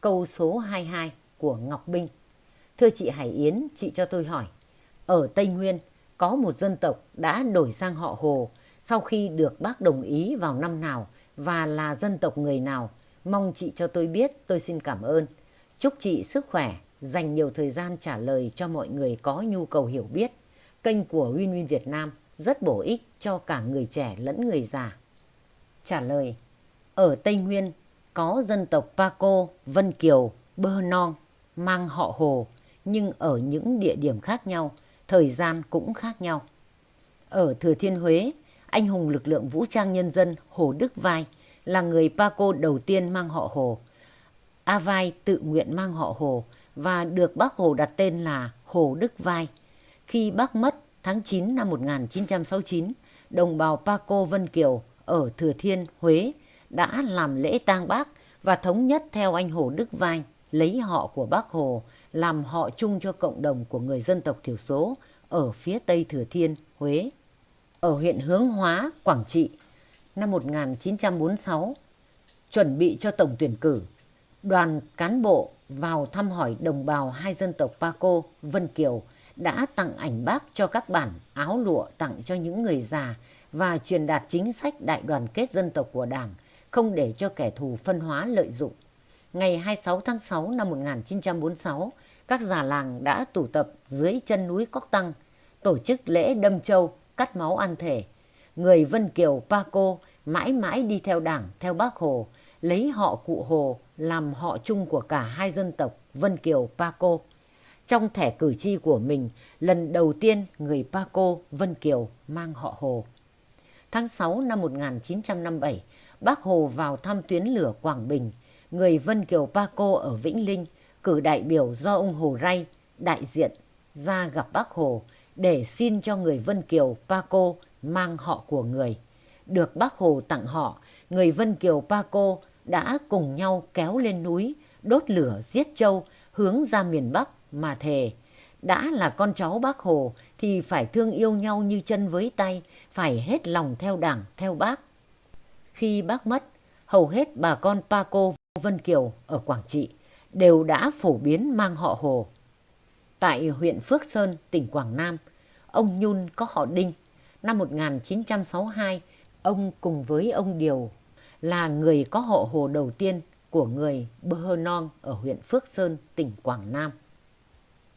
câu số 22 của Ngọc Binh. Thưa chị Hải Yến, chị cho tôi hỏi, ở Tây Nguyên có một dân tộc đã đổi sang họ Hồ sau khi được bác đồng ý vào năm nào và là dân tộc người nào? Mong chị cho tôi biết, tôi xin cảm ơn. Chúc chị sức khỏe, dành nhiều thời gian trả lời cho mọi người có nhu cầu hiểu biết. Kênh của Win Win Việt Nam rất bổ ích cho cả người trẻ lẫn người già. Trả lời Ở Tây Nguyên có dân tộc Paco, Vân Kiều, Bơ Non mang họ Hồ nhưng ở những địa điểm khác nhau, thời gian cũng khác nhau. Ở Thừa Thiên Huế, anh hùng lực lượng vũ trang nhân dân Hồ Đức Vai là người Paco đầu tiên mang họ Hồ. A Vai tự nguyện mang họ Hồ và được bác Hồ đặt tên là Hồ Đức Vai. Khi bác mất tháng 9 năm 1969, đồng bào Paco Vân Kiều ở Thừa Thiên, Huế đã làm lễ tang bác và thống nhất theo anh Hồ Đức Vai lấy họ của bác Hồ làm họ chung cho cộng đồng của người dân tộc thiểu số ở phía Tây Thừa Thiên, Huế. Ở huyện Hướng Hóa, Quảng Trị, năm 1946, chuẩn bị cho tổng tuyển cử, đoàn cán bộ vào thăm hỏi đồng bào hai dân tộc Paco, Vân Kiều đã tặng ảnh bác cho các bản áo lụa tặng cho những người già và truyền đạt chính sách đại đoàn kết dân tộc của Đảng, không để cho kẻ thù phân hóa lợi dụng. Ngày 26 tháng 6 năm 1946, các già làng đã tụ tập dưới chân núi Cóc Tăng, tổ chức lễ đâm châu, cắt máu ăn thể. Người Vân Kiều Paco mãi mãi đi theo đảng, theo bác Hồ, lấy họ cụ Hồ làm họ chung của cả hai dân tộc Vân Kiều Paco. Trong thẻ cử tri của mình, lần đầu tiên người Paco Vân Kiều mang họ Hồ. Tháng 6 năm 1957, bác Hồ vào thăm tuyến lửa Quảng Bình, người Vân Kiều Paco ở Vĩnh Linh cử đại biểu do ông Hồ Ray đại diện ra gặp bác Hồ để xin cho người Vân Kiều Paco mang họ của người. Được bác Hồ tặng họ, người Vân Kiều Paco đã cùng nhau kéo lên núi, đốt lửa giết trâu, hướng ra miền Bắc mà thề. Đã là con cháu bác Hồ thì phải thương yêu nhau như chân với tay, phải hết lòng theo đảng, theo bác. Khi bác mất, hầu hết bà con Paco Vân Kiều ở Quảng Trị đều đã phổ biến mang họ Hồ. Tại huyện Phước Sơn, tỉnh Quảng Nam, ông Nhun có họ Đinh. Năm 1962, ông cùng với ông Điều là người có họ Hồ đầu tiên của người Bơ Hơ Non ở huyện Phước Sơn, tỉnh Quảng Nam.